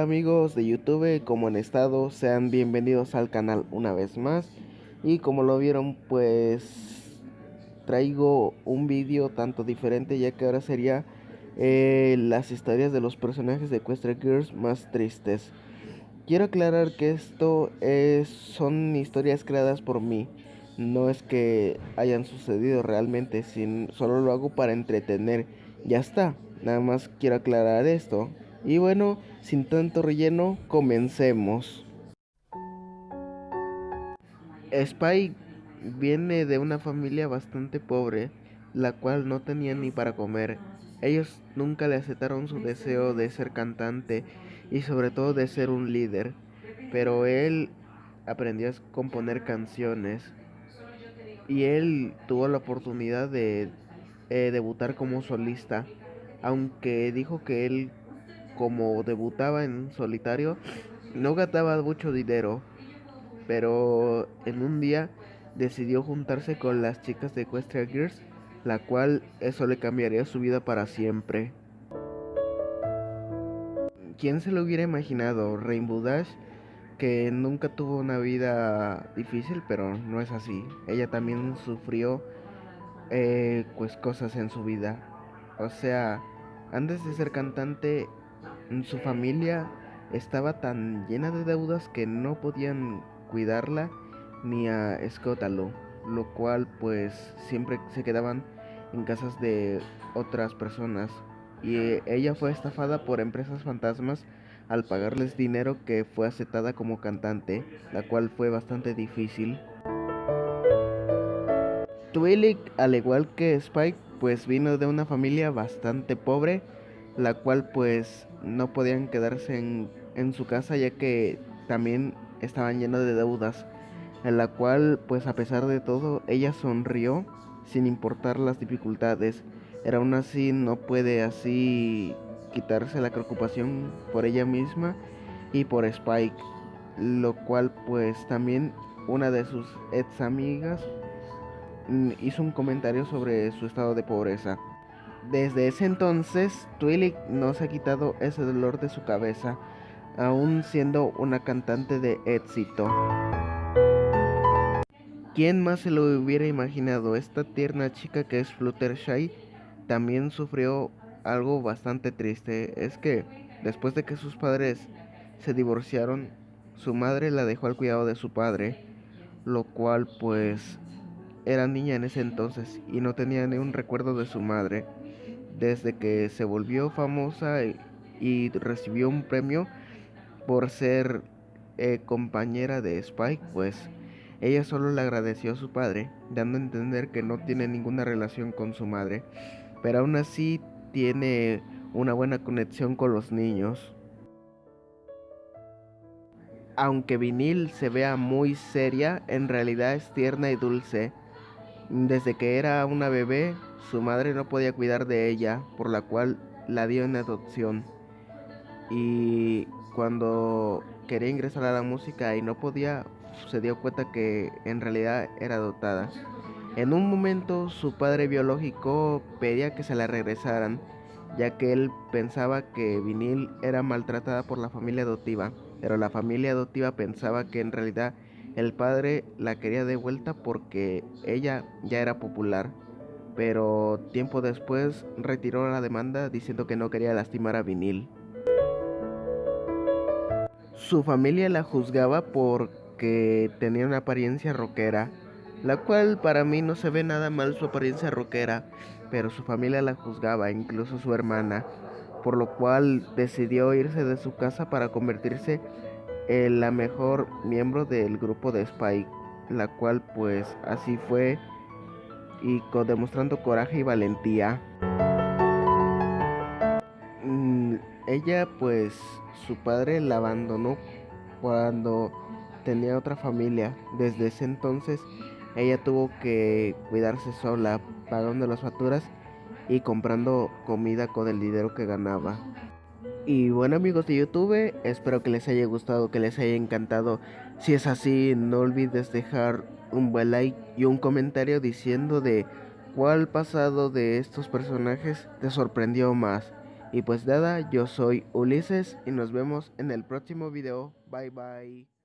Amigos de YouTube, como han estado, sean bienvenidos al canal una vez más y como lo vieron pues traigo un vídeo tanto diferente ya que ahora sería eh, las historias de los personajes de Equestria Girls más tristes. Quiero aclarar que esto es, son historias creadas por mí, no es que hayan sucedido realmente, sin, solo lo hago para entretener, ya está, nada más quiero aclarar esto. Y bueno, sin tanto relleno, comencemos. Spike viene de una familia bastante pobre, la cual no tenía ni para comer. Ellos nunca le aceptaron su deseo de ser cantante y sobre todo de ser un líder, pero él aprendió a componer canciones y él tuvo la oportunidad de eh, debutar como solista, aunque dijo que él como debutaba en solitario, no gastaba mucho dinero, pero en un día decidió juntarse con las chicas de Equestria Girls, la cual eso le cambiaría su vida para siempre. ¿Quién se lo hubiera imaginado? Rainbow Dash, que nunca tuvo una vida difícil, pero no es así. Ella también sufrió eh, pues cosas en su vida. O sea, antes de ser cantante, su familia estaba tan llena de deudas que no podían cuidarla ni a Scotalo, lo cual pues siempre se quedaban en casas de otras personas y ella fue estafada por empresas fantasmas al pagarles dinero que fue aceptada como cantante, la cual fue bastante difícil. Twilight, al igual que Spike, pues vino de una familia bastante pobre la cual pues no podían quedarse en, su casa ya que también estaban llenos de deudas, en la cual pues a pesar de todo ella sonrió sin importar las dificultades, era aún así no puede así quitarse la preocupación por ella misma y por Spike, lo cual pues también una de sus ex amigas mm, hizo un comentario sobre su estado de pobreza. Desde ese entonces, Twilight no se ha quitado ese dolor de su cabeza, aún siendo una cantante de éxito. ¿Quién más se lo hubiera imaginado? Esta tierna chica que es Fluttershy también sufrió algo bastante triste. Es que después de que sus padres se divorciaron, su madre la dejó al cuidado de su padre, lo cual pues era niña en ese entonces y no tenía ni un recuerdo de su madre desde que se volvió famosa y, recibió un premio por ser eh, compañera de Spike, pues ella solo le agradeció a su padre, dando a entender que no tiene ninguna relación con su madre, pero aún así tiene una buena conexión con los niños. Aunque Vinil se vea muy seria, en realidad es tierna y dulce. Desde que era una bebé, su madre no podía cuidar de ella, por la cual la dio en adopción. Y cuando quería ingresar a la música y no podía, se dio cuenta que en realidad era adoptada. En un momento su padre biológico pedía que se la regresaran, ya que él pensaba que Vinil era maltratada por la familia adoptiva, pero la familia adoptiva pensaba que en realidad el padre la quería de vuelta porque ella ya era popular, pero tiempo después retiró la demanda diciendo que no quería lastimar a Vinil. Su familia la juzgaba porque tenía una apariencia rockera, la cual para mí no se ve nada mal su apariencia rockera, pero su familia la juzgaba, incluso su hermana, por lo cual decidió irse de su casa para convertirse la mejor miembro del grupo de Spike, la cual pues así fue y demostrando coraje y valentía. Mm, ella pues su padre la abandonó cuando tenía otra familia. Desde ese entonces ella tuvo que cuidarse sola, pagando las facturas y comprando comida con el dinero que ganaba. Y bueno amigos de YouTube, espero que les haya gustado, que les haya encantado. Si es así, no olvides dejar un buen like y un comentario diciendo de cuál pasado de estos personajes te sorprendió más. Y pues nada, yo soy Ulises y nos vemos en el próximo video. Bye bye.